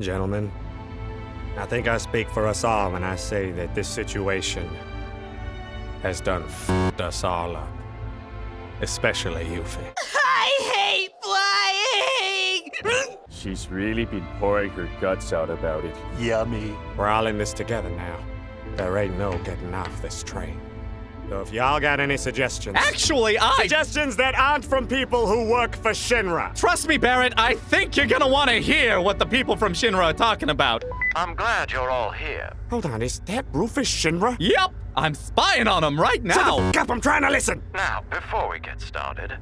Gentlemen, I think I speak for us all when I say that this situation has done f***ed us all up. Especially Yuffie. I hate flying! She's really been pouring her guts out about it. Yummy. We're all in this together now. There ain't no getting off this train. So if y'all got any suggestions... Actually, I. Suggestions that aren't from people who work for Shinra. Trust me, Barret, I think you're gonna want to hear what the people from Shinra are talking about. I'm glad you're all here. Hold on, is that Rufus Shinra? Yep, I'm spying on him right Shut now. the f- up, I'm trying to listen. Now, before we get started,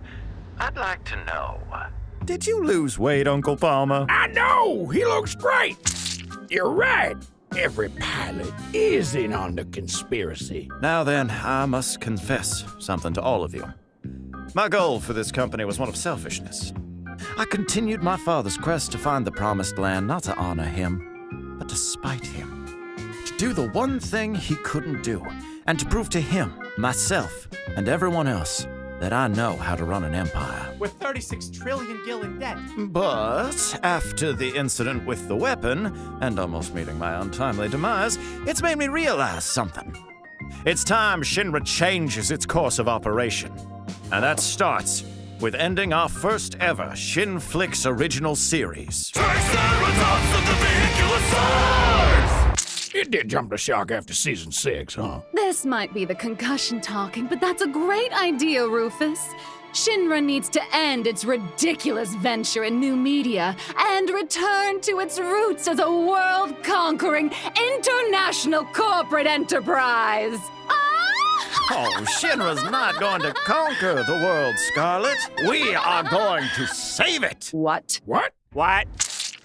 I'd like to know. Uh, Did you lose weight, Uncle Palmer? I know! He looks great! You're right. Every pilot is in on the conspiracy. Now then, I must confess something to all of you. My goal for this company was one of selfishness. I continued my father's quest to find the promised land, not to honor him, but to spite him. To do the one thing he couldn't do, and to prove to him, myself, and everyone else that I know how to run an empire. With 36 trillion gil in debt. But after the incident with the weapon, and almost meeting my untimely demise, it's made me realize something. It's time Shinra changes its course of operation. And that starts with ending our first ever Shinflix original series. It did jump the shark after season six, huh? This might be the concussion talking, but that's a great idea, Rufus. Shinra needs to end its ridiculous venture in new media and return to its roots as a world conquering international corporate enterprise. Oh, Shinra's not going to conquer the world, Scarlet. We are going to save it. What? What? What?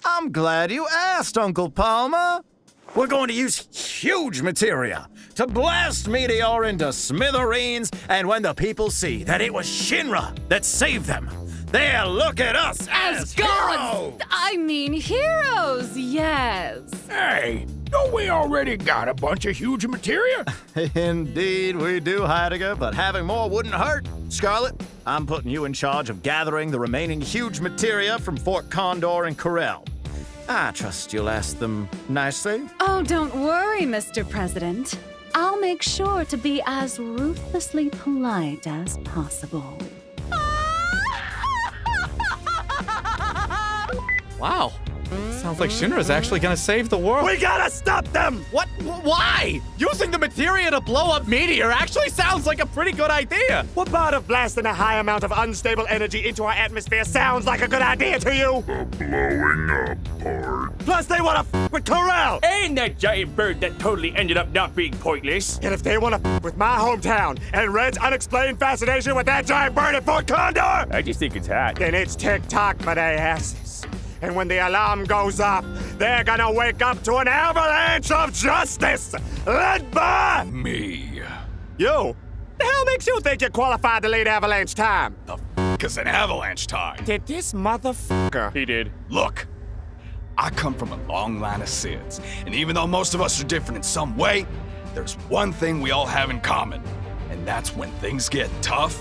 I'm glad you asked, Uncle Palmer. We're going to use huge materia to blast Meteor into smithereens, and when the people see that it was Shinra that saved them, they'll look at us as, As gods! heroes. I mean, heroes, yes. Hey, don't we already got a bunch of huge materia? Indeed, we do, Heidegger, but having more wouldn't hurt. Scarlet, I'm putting you in charge of gathering the remaining huge materia from Fort Condor and Corel. I trust you'll ask them nicely. Oh, don't worry, Mr. President. I'll make sure to be as ruthlessly polite as possible. Wow. Sounds like Shinra's actually gonna save the world. We gotta stop them! What? Why? Using the materia to blow up Meteor actually sounds like a pretty good idea. What part of blasting a high amount of unstable energy into our atmosphere sounds like a good idea to you? The Blowing up part. Plus, they wanna f with Corel! And that giant bird that totally ended up not being pointless. And if they wanna f with my hometown and Red's unexplained fascination with that giant bird at Fort Condor, I just think it's hot. then it's tick-tock for asses. And when the alarm goes off, they're gonna wake up to an avalanche of justice led by Me. you. The hell makes you think you're qualified to lead avalanche time? The f is an avalanche time. Did this motherfucker? He did. Look, I come from a long line of Cids, and even though most of us are different in some way, there's one thing we all have in common, and that's when things get tough,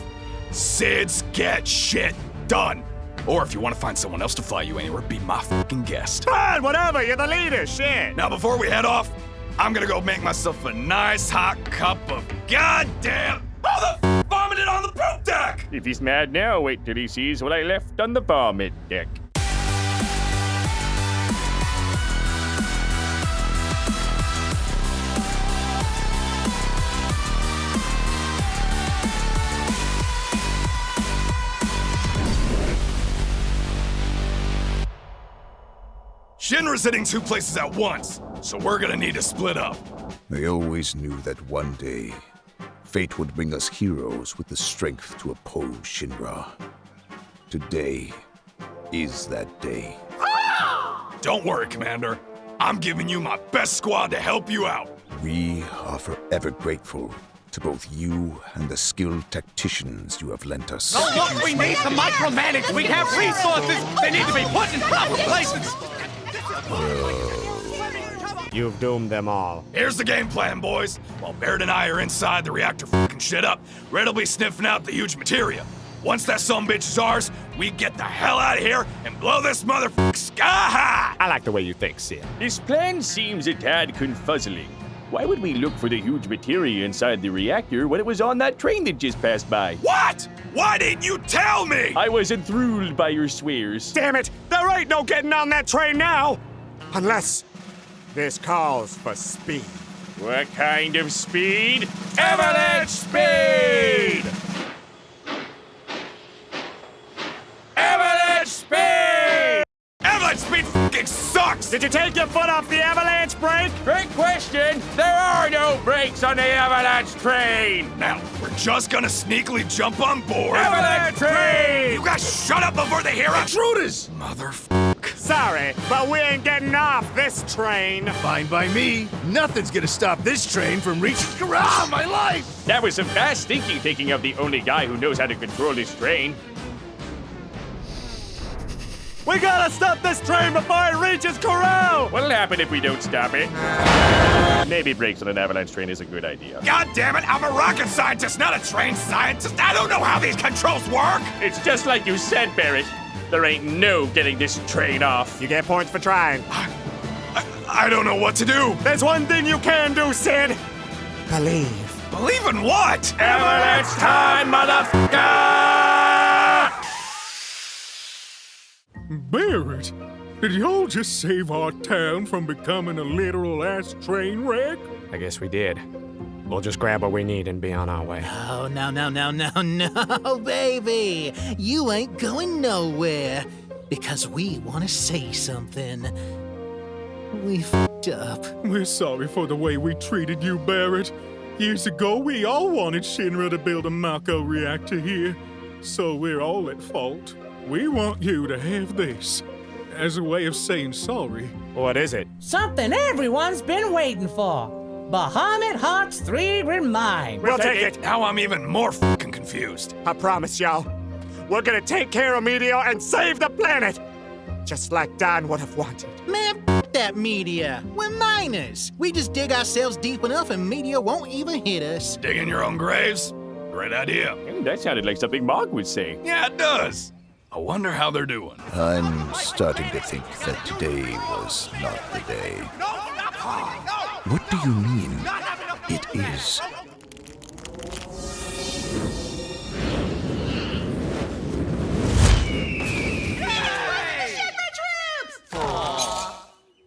Cids get shit done. Or if you want to find someone else to fly you anywhere, be my fucking guest. Fine, whatever, you're the leader, shit. Now, before we head off, I'm gonna go make myself a nice hot cup of goddamn. Oh, the f- vomited on the poop deck! If he's mad now, wait till he sees what I left on the vomit deck. Shinra's hitting two places at once, so we're gonna need to split up. They always knew that one day, fate would bring us heroes with the strength to oppose Shinra. Today is that day. Don't worry, Commander. I'm giving you my best squad to help you out. We are forever grateful to both you and the skilled tacticians you have lent us. Oh, look, we need to micromanage. We have resources. They need to be put in proper places. You've doomed them all. Here's the game plan, boys. While Baird and I are inside the reactor fucking shit up, Red'll be sniffing out the huge materia. Once that bitch is ours, we get the hell out of here and blow this motherfucker sky high! I like the way you think, Cid. This plan seems a tad confuzzling. Why would we look for the huge materia inside the reactor when it was on that train that just passed by? What? Why didn't you tell me? I was enthralled by your swears. Damn it! There ain't no getting on that train now! Unless this calls for speed. What kind of speed? Avalanche speed! Sucks! Did you take your foot off the avalanche brake? Great question. There are no brakes on the avalanche train. Now, we're just gonna sneakily jump on board. Avalanche train! You guys shut up before they hear us! Intruders! Motherfuck. Sorry, but we ain't getting off this train. Fine by me. Nothing's gonna stop this train from reaching. Ah, my life! That was some fast thinking, thinking of the only guy who knows how to control this train. We gotta stop this train before it reaches Corel! What'll happen if we don't stop it? Maybe brakes on an avalanche train is a good idea. God damn it, I'm a rocket scientist, not a trained scientist. I don't know how these controls work. It's just like you said, Barret. There ain't no getting this train off. You get points for trying. I, I don't know what to do. There's one thing you can do, Cid. Believe. Believe in what? Avalanche time, motherfucker! Barret, did y'all just save our town from becoming a literal ass train wreck? I guess we did. We'll just grab what we need and be on our way. Oh, no, no, no, no, no, baby. You ain't going nowhere. Because we want to say something. We f***ed up. We're sorry for the way we treated you, Barret. Years ago, we all wanted Shinra to build a Mako reactor here. So we're all at fault. We want you to have this as a way of saying sorry. What is it? Something everyone's been waiting for. Bahamut Hearts 3 Remind. We'll take it. Now I'm even more fucking confused. I promise y'all. We're gonna take care of Meteor and save the planet! Just like Don would have wanted. Man, f- that meteor. We're miners. We just dig ourselves deep enough and meteor won't even hit us. Dig in your own graves? Great idea. Mm, that sounded like something Mark would say. Yeah, it does. I wonder how they're doing. I'm starting to think that today was not the day. What do you mean? It is.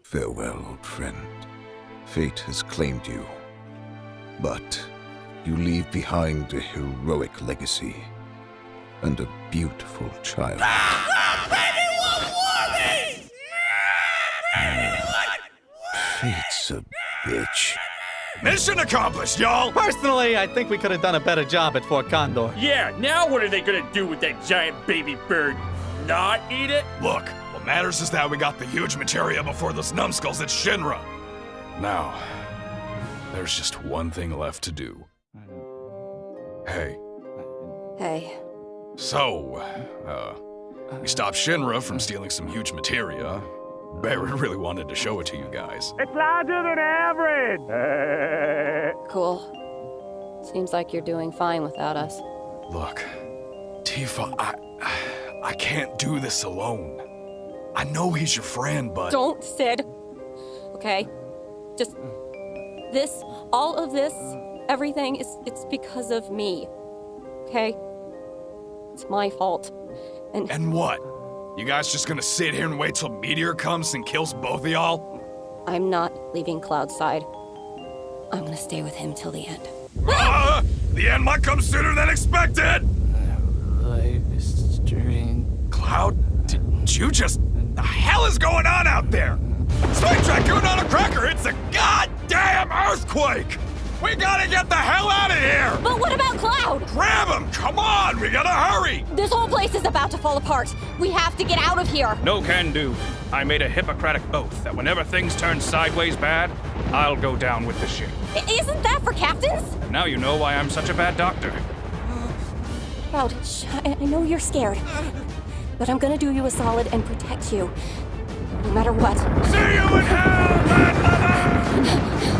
Farewell, old friend. Fate has claimed you. But you leave behind a heroic legacy and a beautiful child. Fate's a bitch. Mission accomplished, y'all! Personally, I think we could have done a better job at Fort Condor. Yeah, now what are they gonna do with that giant baby bird? Not eat it? Look, what matters is that we got the huge materia before those numbskulls at Shinra. Now, there's just one thing left to do. Hey, Hey, so, uh, we stopped Shinra from stealing some huge materia. Barret really wanted to show it to you guys. It's larger than average! cool. Seems like you're doing fine without us. Look, Tifa, I, I can't do this alone. I know he's your friend, but Don't, Cid. Okay? Just. This, all of this, everything is. It's because of me. Okay? It's my fault. And. and what? You guys just gonna sit here and wait till Meteor comes and kills both of y'all? I'm not leaving Cloudside. I'm gonna stay with him till the end. Ah! The end might come sooner than expected! Life is strange. Cloud, did you just. The hell is going on out there? Space Raccoon on a cracker, it's a goddamn earthquake! We gotta get the hell out of here! But what about Cloud? Grab him! Come on, we gotta hurry! This whole place is about to fall apart. We have to get out of here. No can do. I made a Hippocratic oath that whenever things turn sideways bad, I'll go down with the ship. Isn't that for captains? Now you know why I'm such a bad doctor. Cloud, shh, I, know you're scared. But I'm gonna do you a solid and protect you. No matter what. See you in hell,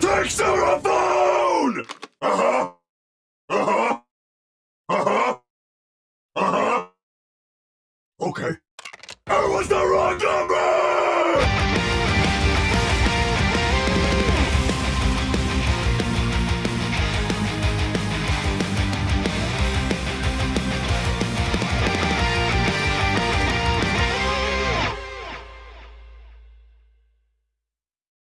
Take phone! Uh-huh. Uh-huh. Uh-huh. Uh-huh. Okay. That was the wrong number!